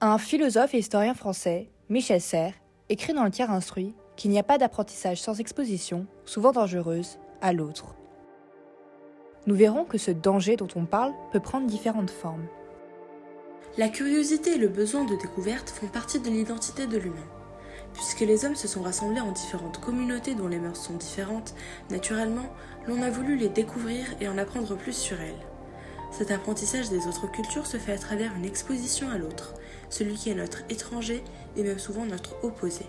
Un philosophe et historien français, Michel Serres, écrit dans le tiers instruit qu'il n'y a pas d'apprentissage sans exposition, souvent dangereuse, à l'autre. Nous verrons que ce danger dont on parle peut prendre différentes formes. La curiosité et le besoin de découverte font partie de l'identité de l'humain. Puisque les hommes se sont rassemblés en différentes communautés dont les mœurs sont différentes, naturellement, l'on a voulu les découvrir et en apprendre plus sur elles. Cet apprentissage des autres cultures se fait à travers une exposition à l'autre, celui qui est notre étranger et même souvent notre opposé.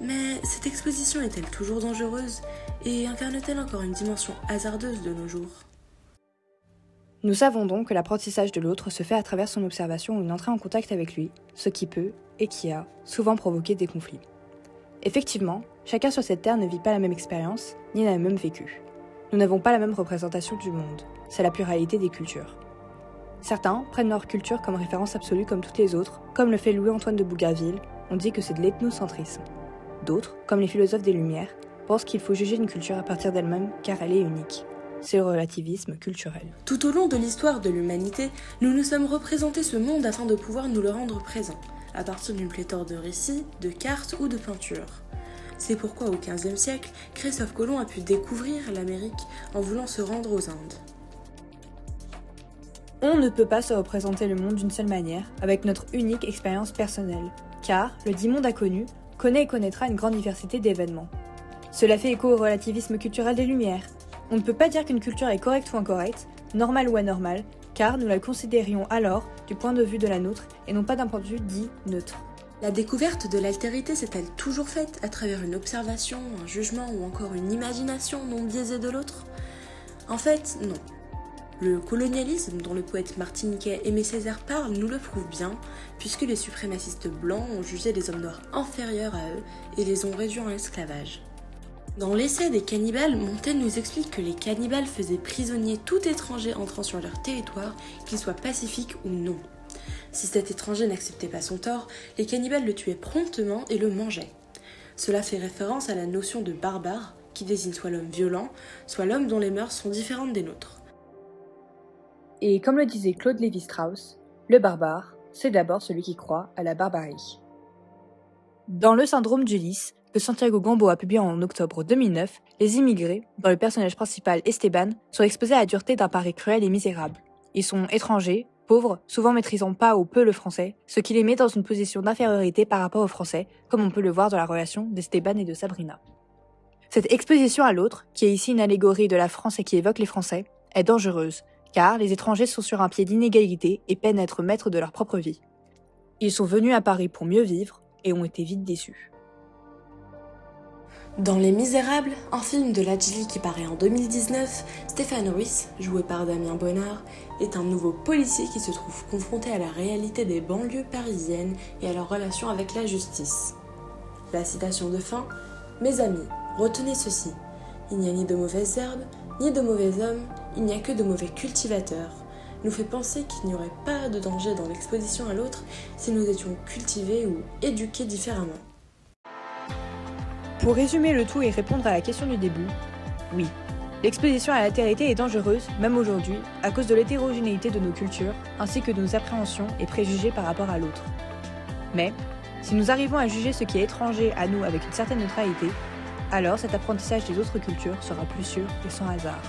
Mais cette exposition est-elle toujours dangereuse et incarne-t-elle encore une dimension hasardeuse de nos jours? Nous savons donc que l'apprentissage de l'autre se fait à travers son observation ou une entrée en contact avec lui, ce qui peut, et qui a, souvent provoqué des conflits. Effectivement, chacun sur cette terre ne vit pas la même expérience, ni n'a le même vécu. Nous n'avons pas la même représentation du monde, c'est la pluralité des cultures. Certains prennent leur culture comme référence absolue comme toutes les autres, comme le fait Louis-Antoine de Bougainville, on dit que c'est de l'ethnocentrisme. D'autres, comme les philosophes des Lumières, pensent qu'il faut juger une culture à partir d'elle-même car elle est unique. C'est le relativisme culturel. Tout au long de l'histoire de l'humanité, nous nous sommes représentés ce monde afin de pouvoir nous le rendre présent, à partir d'une pléthore de récits, de cartes ou de peintures. C'est pourquoi au XVe siècle, Christophe Colomb a pu découvrir l'Amérique en voulant se rendre aux Indes. On ne peut pas se représenter le monde d'une seule manière, avec notre unique expérience personnelle, car le dit monde inconnu connaît et connaîtra une grande diversité d'événements. Cela fait écho au relativisme culturel des Lumières. On ne peut pas dire qu'une culture est correcte ou incorrecte, normale ou anormale, car nous la considérions alors du point de vue de la nôtre et non pas d'un point de vue dit neutre. La découverte de l'altérité s'est-elle toujours faite à travers une observation, un jugement ou encore une imagination non biaisée de l'autre? En fait, non. Le colonialisme dont le poète martiniquais Aimé Césaire parle nous le prouve bien, puisque les suprémacistes blancs ont jugé les hommes noirs inférieurs à eux et les ont réduits en esclavage. Dans l'essai des cannibales, Montaigne nous explique que les cannibales faisaient prisonnier tout étranger entrant sur leur territoire, qu'il soit pacifique ou non. Si cet étranger n'acceptait pas son tort, les cannibales le tuaient promptement et le mangeaient. Cela fait référence à la notion de barbare, qui désigne soit l'homme violent, soit l'homme dont les mœurs sont différentes des nôtres. Et comme le disait Claude Lévi-Strauss, le barbare, c'est d'abord celui qui croit à la barbarie. Dans Le syndrome d'Ulysse, que Santiago Gambo a publié en octobre 2009, les immigrés, dont le personnage principal Esteban, sont exposés à la dureté d'un pari cruel et misérable. Ils sont étrangers, pauvres, souvent maîtrisant pas ou peu le français, ce qui les met dans une position d'infériorité par rapport aux Français, comme on peut le voir dans la relation d'Esteban et de Sabrina. Cette exposition à l'autre, qui est ici une allégorie de la France et qui évoque les Français, est dangereuse, car les étrangers sont sur un pied d'inégalité et peinent à être maîtres de leur propre vie. Ils sont venus à Paris pour mieux vivre et ont été vite déçus. Dans Les Misérables, un film de Ladjili qui paraît en 2019, Stéphane Ruiz, joué par Damien Bonnard, est un nouveau policier qui se trouve confronté à la réalité des banlieues parisiennes et à leur relation avec la justice. La citation de fin Mes amis, retenez ceci. Il n'y a ni de mauvaises herbes, ni de mauvais hommes, il n'y a que de mauvais cultivateurs, nous fait penser qu'il n'y aurait pas de danger dans l'exposition à l'autre si nous étions cultivés ou éduqués différemment. Pour résumer le tout et répondre à la question du début, oui, l'exposition à l'altérité est dangereuse, même aujourd'hui, à cause de l'hétérogénéité de nos cultures, ainsi que de nos appréhensions et préjugés par rapport à l'autre. Mais, si nous arrivons à juger ce qui est étranger à nous avec une certaine neutralité, alors cet apprentissage des autres cultures sera plus sûr et sans hasard.